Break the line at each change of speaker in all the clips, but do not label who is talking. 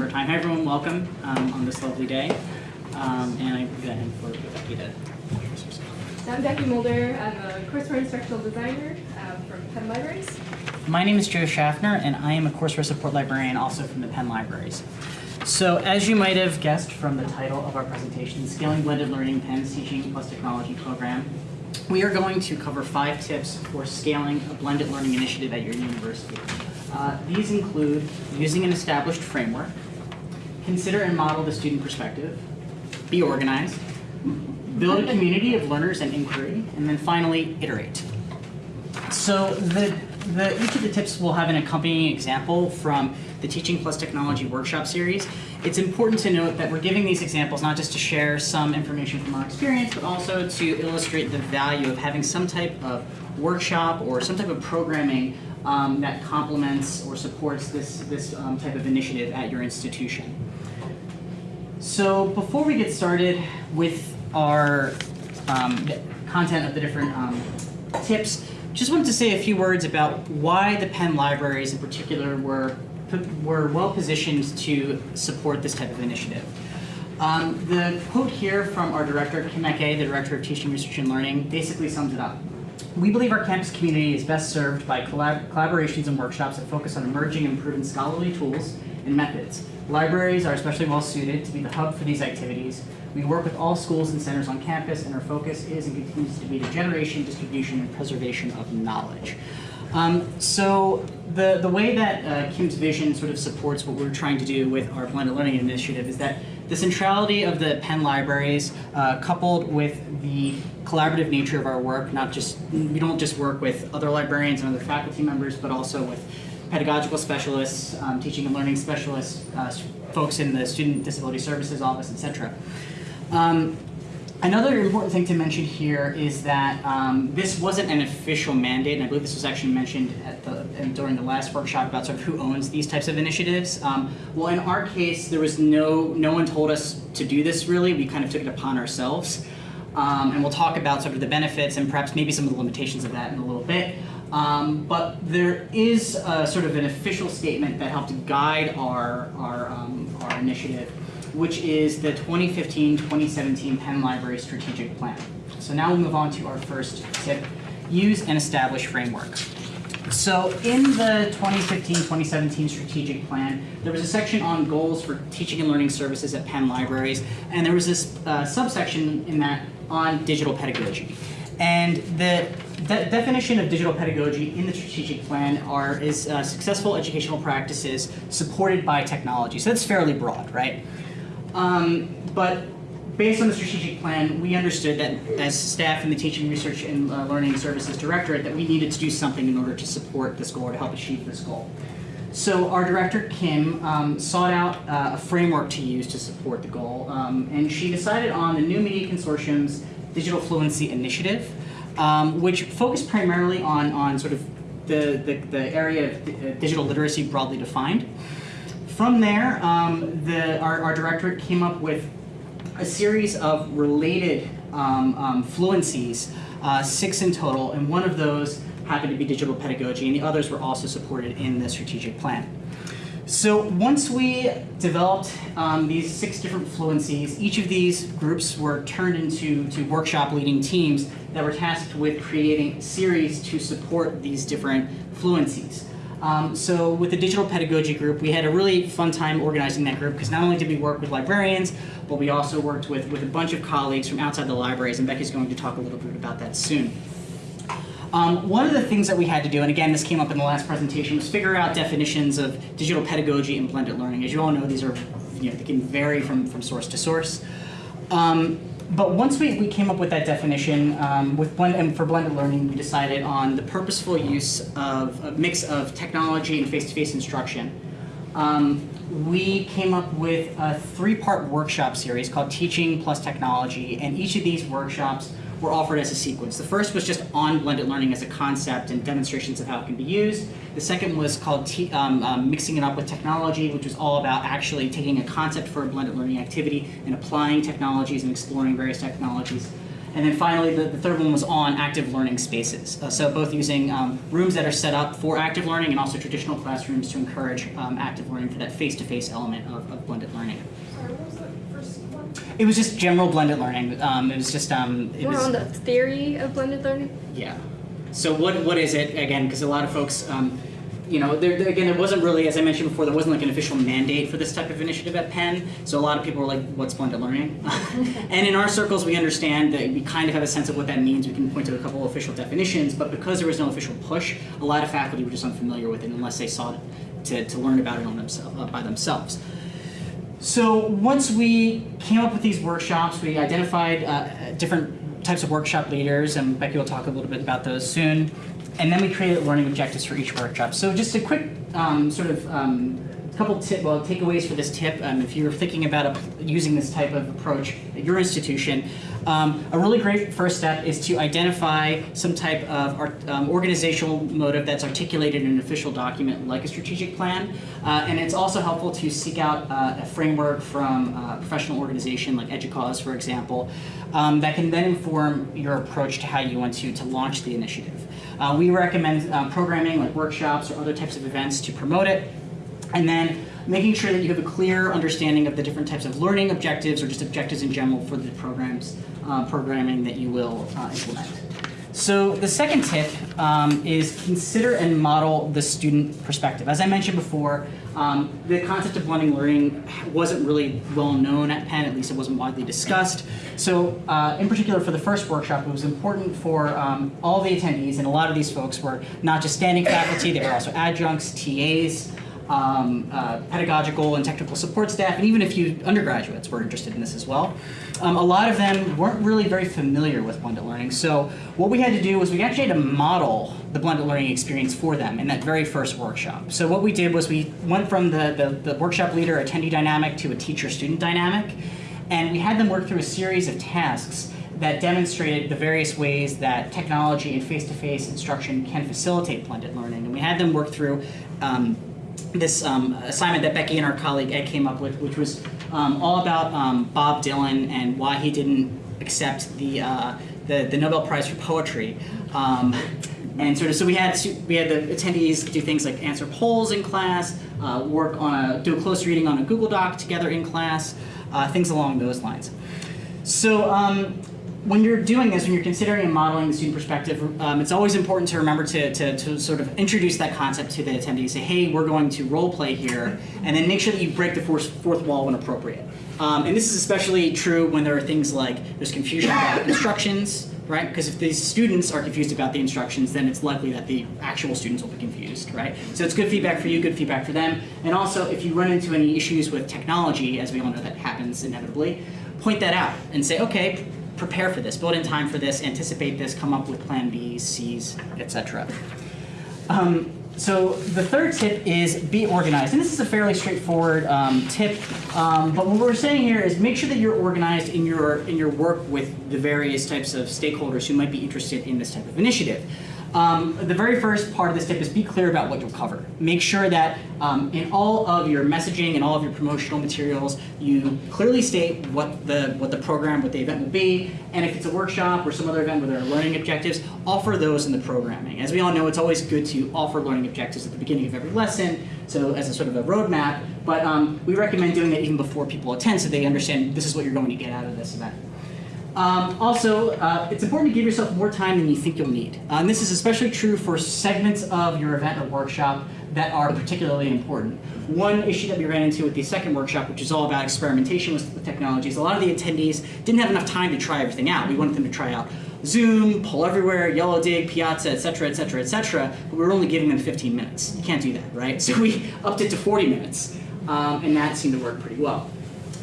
of time. Hi everyone, welcome um, on this lovely day. Um, and I go ahead for Becky to introduce herself.
So I'm Becky Mulder. I'm a courseware instructional designer um, from Penn Libraries.
My name is Joe Schaffner, and I am a courseware support librarian also from the Penn Libraries. So as you might have guessed from the title of our presentation, Scaling Blended Learning Penn's Teaching Plus Technology program, we are going to cover five tips for scaling a blended learning initiative at your university. Uh, these include using an established framework, consider and model the student perspective, be organized, build a community of learners and inquiry, and then finally, iterate. So the, the, each of the tips will have an accompanying example from the Teaching Plus Technology workshop series. It's important to note that we're giving these examples not just to share some information from our experience, but also to illustrate the value of having some type of workshop or some type of programming um, that complements or supports this, this um, type of initiative at your institution. So before we get started with our um, content of the different um, tips, just wanted to say a few words about why the Penn Libraries in particular were, were well positioned to support this type of initiative. Um, the quote here from our director, Kim Eke, the Director of Teaching, Research, and Learning, basically sums it up. We believe our campus community is best served by collab collaborations and workshops that focus on emerging and proven scholarly tools and methods. Libraries are especially well suited to be the hub for these activities. We work with all schools and centers on campus, and our focus is and continues to be the generation, distribution, and preservation of knowledge. Um, so the, the way that uh, Kim's vision sort of supports what we're trying to do with our blended learning initiative is that the centrality of the Penn Libraries, uh, coupled with the collaborative nature of our work, not just, we don't just work with other librarians and other faculty members, but also with pedagogical specialists, um, teaching and learning specialists, uh, folks in the Student Disability Services Office, etc. Um, another important thing to mention here is that um, this wasn't an official mandate, and I believe this was actually mentioned at the, during the last workshop about sort of who owns these types of initiatives. Um, well, in our case, there was no, no one told us to do this really. We kind of took it upon ourselves. Um, and we'll talk about sort of the benefits and perhaps maybe some of the limitations of that in a little bit. Um, but there is a, sort of an official statement that helped guide our, our, um, our initiative, which is the 2015-2017 Penn Library Strategic Plan. So now we'll move on to our first tip, use an established framework. So in the 2015-2017 strategic plan, there was a section on goals for teaching and learning services at Penn Libraries, and there was this uh, subsection in that on digital pedagogy. And the de definition of digital pedagogy in the strategic plan are is uh, successful educational practices supported by technology. So that's fairly broad, right? Um, but based on the strategic plan, we understood that as staff in the Teaching, Research, and uh, Learning Services Directorate that we needed to do something in order to support this goal or to help achieve this goal. So our director, Kim, um, sought out uh, a framework to use to support the goal, um, and she decided on the New Media Consortium's Digital Fluency Initiative, um, which focused primarily on, on sort of the, the, the area of uh, digital literacy broadly defined. From there, um, the, our, our directorate came up with a series of related um, um, fluencies, uh, six in total, and one of those happened to be digital pedagogy, and the others were also supported in the strategic plan. So once we developed um, these six different fluencies, each of these groups were turned into to workshop leading teams that were tasked with creating series to support these different fluencies. Um, so with the digital pedagogy group, we had a really fun time organizing that group because not only did we work with librarians, but we also worked with, with a bunch of colleagues from outside the libraries, and Becky's going to talk a little bit about that soon. Um, one of the things that we had to do, and again, this came up in the last presentation, was figure out definitions of digital pedagogy and blended learning. As you all know, these are, you know, they can vary from, from source to source. Um, but once we, we came up with that definition, um, with blend, and for blended learning, we decided on the purposeful use of a mix of technology and face-to-face -face instruction. Um, we came up with a three-part workshop series called Teaching Plus Technology, and each of these workshops were offered as a sequence. The first was just on blended learning as a concept and demonstrations of how it can be used. The second was called um, um, Mixing It Up with Technology, which was all about actually taking a concept for a blended learning activity and applying technologies and exploring various technologies. And then finally, the, the third one was on active learning spaces. Uh, so both using um, rooms that are set up for active learning and also traditional classrooms to encourage um, active learning for that face-to-face element of, of blended learning.
Sorry, what was the first one?
It was just general blended learning. Um, it was just um, it
More
was,
on the theory of blended learning.
yeah. So what what is it again? Because a lot of folks, um, you know, there, again, there wasn't really, as I mentioned before, there wasn't like an official mandate for this type of initiative at Penn. So a lot of people were like, "What's blended learning?" and in our circles, we understand that we kind of have a sense of what that means. We can point to a couple of official definitions, but because there was no official push, a lot of faculty were just unfamiliar with it unless they sought to, to learn about it on themselves uh, by themselves. So once we came up with these workshops, we identified uh, different types of workshop leaders, and Becky will talk a little bit about those soon. And then we created learning objectives for each workshop. So just a quick um, sort of um, couple tip, well, takeaways for this tip. Um, if you're thinking about a, using this type of approach at your institution, um, a really great first step is to identify some type of art, um, organizational motive that's articulated in an official document like a strategic plan. Uh, and it's also helpful to seek out uh, a framework from a professional organization like EDUCAUSE, for example, um, that can then inform your approach to how you want to, to launch the initiative. Uh, we recommend uh, programming like workshops or other types of events to promote it. And then making sure that you have a clear understanding of the different types of learning objectives or just objectives in general for the programs, uh, programming that you will uh, implement. So the second tip um, is consider and model the student perspective. As I mentioned before, um, the concept of blending learning wasn't really well known at Penn, at least it wasn't widely discussed. So uh, in particular for the first workshop, it was important for um, all the attendees, and a lot of these folks were not just standing faculty, they were also adjuncts, TAs, um, uh, pedagogical and technical support staff, and even a few undergraduates were interested in this as well. Um, a lot of them weren't really very familiar with blended learning, so what we had to do was we actually had to model the blended learning experience for them in that very first workshop. So what we did was we went from the, the, the workshop leader attendee dynamic to a teacher-student dynamic, and we had them work through a series of tasks that demonstrated the various ways that technology and face-to-face instruction can facilitate blended learning. And we had them work through um, this um, assignment that Becky and our colleague Ed came up with, which was um, all about um, Bob Dylan and why he didn't accept the, uh, the, the Nobel Prize for Poetry. Um, and sort of, so we had we had the attendees do things like answer polls in class, uh, work on a do a close reading on a Google Doc together in class, uh, things along those lines. So um, when you're doing this, when you're considering and modeling the student perspective, um, it's always important to remember to, to, to sort of introduce that concept to the attendees. Say, hey, we're going to role play here, and then make sure that you break the fourth, fourth wall when appropriate. Um, and this is especially true when there are things like there's confusion about instructions, right? Because if these students are confused about the instructions, then it's likely that the actual students will be confused, right? So it's good feedback for you, good feedback for them. And also, if you run into any issues with technology, as we all know that happens inevitably, point that out and say, okay, prepare for this, build in time for this, anticipate this, come up with plan Bs, Cs, etc. Um, so the third tip is be organized, and this is a fairly straightforward um, tip. Um, but what we're saying here is make sure that you're organized in your in your work with the various types of stakeholders who might be interested in this type of initiative. Um, the very first part of this tip is be clear about what you'll cover. Make sure that um, in all of your messaging and all of your promotional materials, you clearly state what the what the program, what the event will be, and if it's a workshop or some other event where there are learning objectives, offer those in the programming. As we all know, it's always good to offer learning objectives at the beginning of every lesson, so as a sort of a roadmap. But um, we recommend doing that even before people attend, so they understand this is what you're going to get out of this event. Um, also, uh, it's important to give yourself more time than you think you'll need. Uh, this is especially true for segments of your event or workshop that are particularly important. One issue that we ran into with the second workshop, which is all about experimentation with, technologies, a lot of the attendees didn't have enough time to try everything out. We wanted them to try out Zoom, Poll Everywhere, Yellowdig, Piazza, et cetera, et cetera, et cetera, but we were only giving them 15 minutes. You can't do that, right? So we upped it to 40 minutes, um, and that seemed to work pretty well.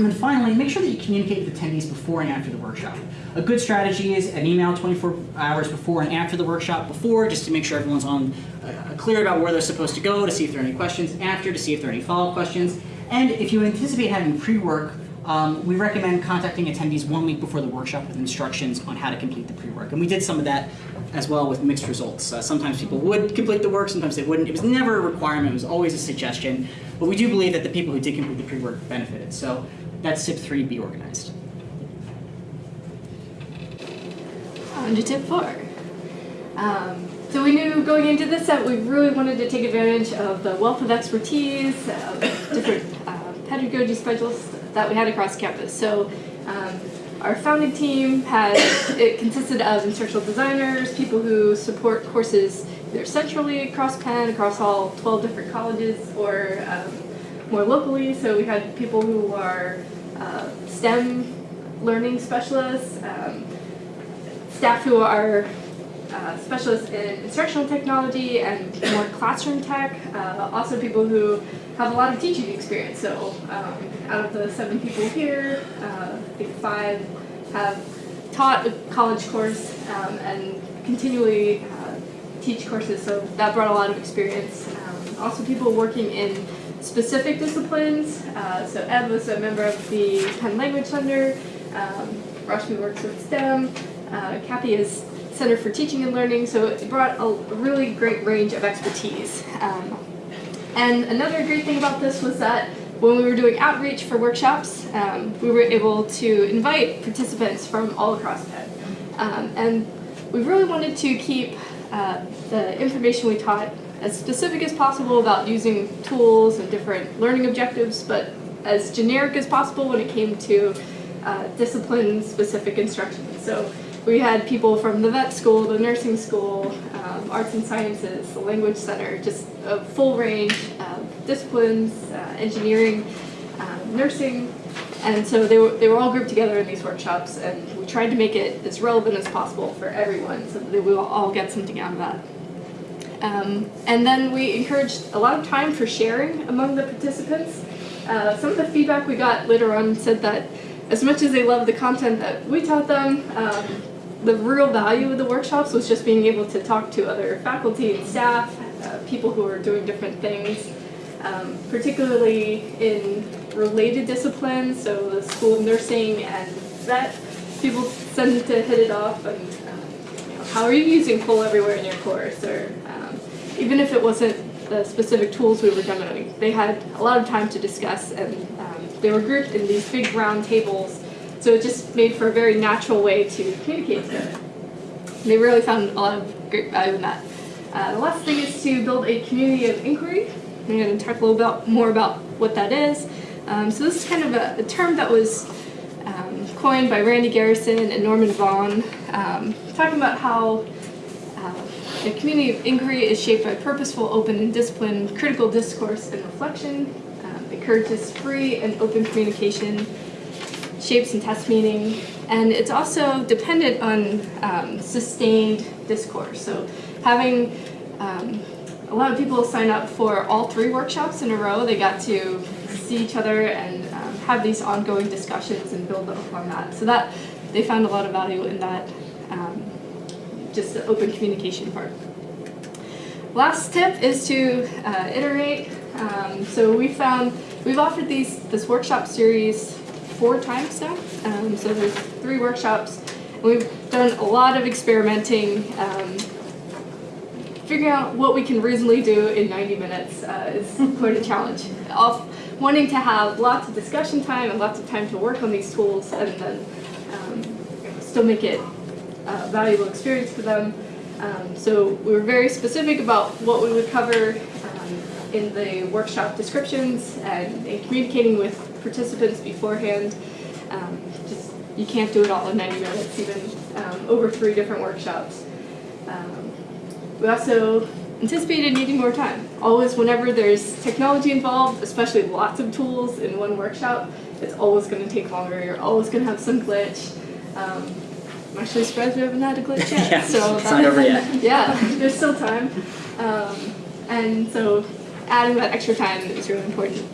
And then finally, make sure that you communicate with attendees before and after the workshop. A good strategy is an email 24 hours before and after the workshop. Before, just to make sure everyone's on uh, clear about where they're supposed to go, to see if there are any questions. After, to see if there are any follow-up questions. And if you anticipate having pre-work, um, we recommend contacting attendees one week before the workshop with instructions on how to complete the pre-work. And we did some of that as well with mixed results. Uh, sometimes people would complete the work, sometimes they wouldn't. It was never a requirement, it was always a suggestion. But we do believe that the people who did complete the pre-work benefited. So that's tip three, be organized.
On to tip four. Um, so we knew going into this that we really wanted to take advantage of the wealth of expertise, of different uh, pedagogy specialists that we had across campus. So um, our founding team had, it consisted of instructional designers, people who support courses either centrally across Penn, across all 12 different colleges, or um, more locally. So we had people who are uh, STEM learning specialists, um, staff who are uh, specialists in instructional technology and more classroom tech. Uh, also people who have a lot of teaching experience. So um, out of the seven people here, uh, I think five have taught a college course um, and continually uh, teach courses. So that brought a lot of experience. Um, also people working in specific disciplines. Uh, so Ed was a member of the Penn Language Center. Um, Rashmi works with STEM. Uh, Kathy is Center for Teaching and Learning, so it brought a really great range of expertise. Um, and another great thing about this was that when we were doing outreach for workshops, um, we were able to invite participants from all across Penn. Um, and we really wanted to keep uh, the information we taught as specific as possible about using tools and different learning objectives, but as generic as possible when it came to uh, discipline-specific instruction. So we had people from the vet school, the nursing school, um, arts and sciences, the language center, just a full range of disciplines, uh, engineering, um, nursing, and so they were, they were all grouped together in these workshops and we tried to make it as relevant as possible for everyone so that we will all get something out of that. Um, and then we encouraged a lot of time for sharing among the participants. Uh, some of the feedback we got later on said that as much as they loved the content that we taught them, um, the real value of the workshops was just being able to talk to other faculty and staff, uh, people who are doing different things, um, particularly in related disciplines, so the School of Nursing and vet, people tended to hit it off and um, you know, how are you using Poll Everywhere in your course, or even if it wasn't the specific tools we were demoing, they had a lot of time to discuss and um, they were grouped in these big round tables so it just made for a very natural way to communicate together. They really found a lot of great value in that. Uh, the last thing is to build a community of inquiry. I'm going to talk a little bit more about what that is. Um, so this is kind of a, a term that was um, coined by Randy Garrison and Norman Vaughan, um, talking about how the community of inquiry is shaped by purposeful, open, and disciplined critical discourse and reflection, um, encourages free and open communication, shapes and tests meaning, and it's also dependent on um, sustained discourse. So having um, a lot of people sign up for all three workshops in a row, they got to see each other and um, have these ongoing discussions and build upon that. So that they found a lot of value in that, um, just the open communication part. Last tip is to uh, iterate. Um, so we found we've offered these this workshop series four times now. Um, so there's three workshops. And We've done a lot of experimenting. Um, figuring out what we can reasonably do in 90 minutes uh, is quite a challenge. Off wanting to have lots of discussion time and lots of time to work on these tools and then um, still make it a valuable experience for them. Um, so we were very specific about what we would cover um, in the workshop descriptions and in communicating with participants beforehand. Um, just you can't do it all in 90 minutes, even um, over three different workshops. Um, we also anticipated needing more time. Always whenever there's technology involved, especially lots of tools in one workshop, it's always going to take longer. You're always going to have some glitch. I'm actually surprised we haven't had a glitch yet.
Yeah,
so
it's not over yet.
yeah, there's still time. Um, and so adding that extra time is really important.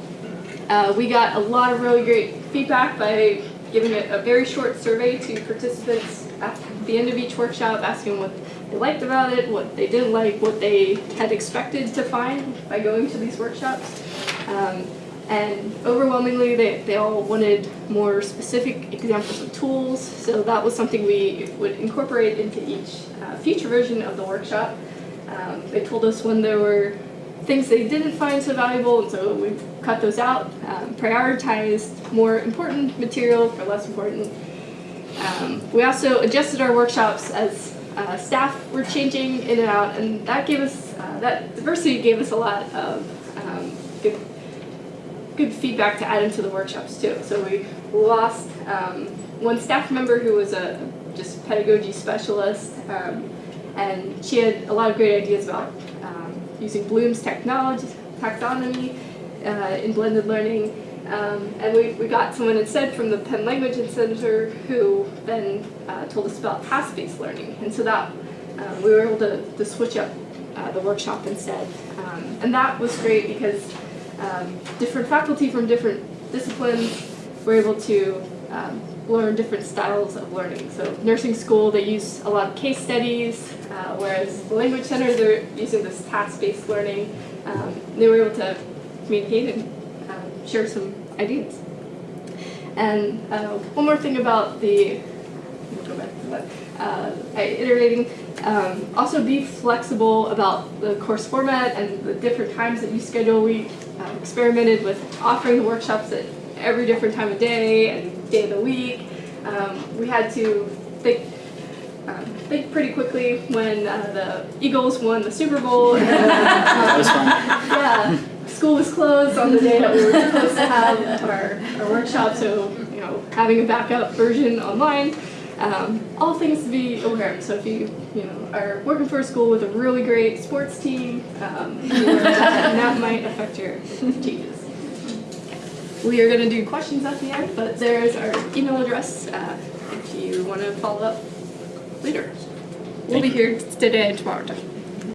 Uh, we got a lot of really great feedback by giving a, a very short survey to participants at the end of each workshop, asking what they liked about it, what they didn't like, what they had expected to find by going to these workshops. Um, and overwhelmingly, they, they all wanted more specific examples of tools, so that was something we would incorporate into each uh, future version of the workshop. Um, they told us when there were things they didn't find so valuable, and so we cut those out, um, prioritized more important material for less important Um, we also adjusted our workshops as uh, staff were changing in and out, and that gave us uh, that diversity gave us a lot of um, good feedback to add into the workshops too. So we lost um, one staff member who was a just pedagogy specialist, um, and she had a lot of great ideas about um, using Bloom's technology taxonomy uh, in blended learning. Um, and we, we got someone instead from the Penn Language Center who then uh, told us about task-based learning. And so that um, we were able to, to switch up uh, the workshop instead. Um, and that was great because um, different faculty from different disciplines were able to um, learn different styles of learning. So nursing school, they use a lot of case studies, uh, whereas the language center, they're using this task-based learning. Um, they were able to communicate and um, share some ideas. And uh, one more thing about the, go back to that, uh, iterating, um, also be flexible about the course format and the different times that you schedule. We uh, experimented with offering the workshops at every different time of day and day of the week. Um, we had to think um, think pretty quickly when uh, the Eagles won the Super Bowl. And,
That was
um,
fun.
yeah, school was closed on the day that we were supposed to have our, our workshop, so you know having a backup version online. Um, all things to be aware of. So if you you know are working for a school with a really great sports team, um, that, that might affect your changes. We are going to do questions at the end, but there's our email address uh, if you want to follow up later. We'll
Thank
be
you.
here today and tomorrow.